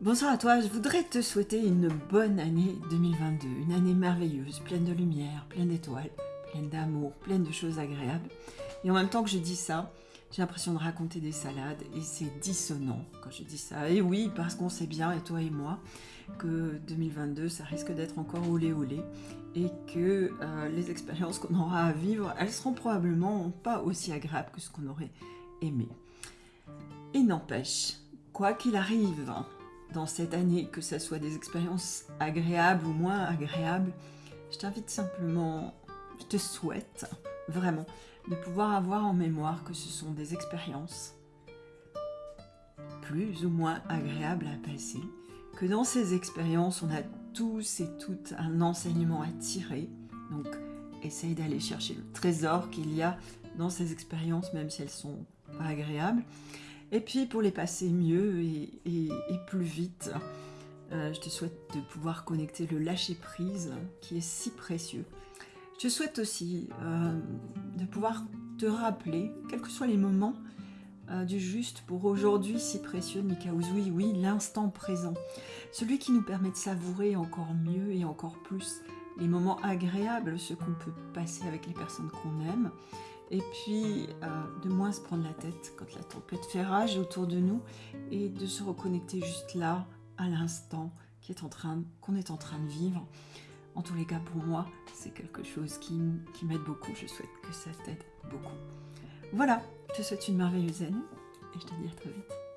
Bonsoir à toi, je voudrais te souhaiter une bonne année 2022, une année merveilleuse, pleine de lumière, pleine d'étoiles, pleine d'amour, pleine de choses agréables. Et en même temps que je dis ça, j'ai l'impression de raconter des salades et c'est dissonant quand je dis ça. Et oui, parce qu'on sait bien, et toi et moi, que 2022, ça risque d'être encore olé olé et que euh, les expériences qu'on aura à vivre, elles seront probablement pas aussi agréables que ce qu'on aurait aimé. Et n'empêche, quoi qu'il arrive, dans cette année, que ce soit des expériences agréables ou moins agréables, je t'invite simplement, je te souhaite vraiment de pouvoir avoir en mémoire que ce sont des expériences plus ou moins agréables à passer, que dans ces expériences, on a tous et toutes un enseignement à tirer. Donc, essaye d'aller chercher le trésor qu'il y a dans ces expériences, même si elles sont pas agréables. Et puis pour les passer mieux et, plus vite, euh, je te souhaite de pouvoir connecter le lâcher-prise qui est si précieux. Je te souhaite aussi euh, de pouvoir te rappeler, quels que soient les moments euh, du juste pour aujourd'hui si précieux, Mikaouz, oui, oui, l'instant présent. Celui qui nous permet de savourer encore mieux et encore plus les moments agréables, ceux qu'on peut passer avec les personnes qu'on aime, et puis euh, de moins se prendre la tête quand la tempête fait rage autour de nous et de se reconnecter juste là, à l'instant qu'on est, en train, de vivre. En tous les cas, pour moi, c'est quelque chose qui, qui m'aide beaucoup. Je souhaite que ça t'aide beaucoup. Voilà, je te souhaite une merveilleuse année et je te dis à très vite.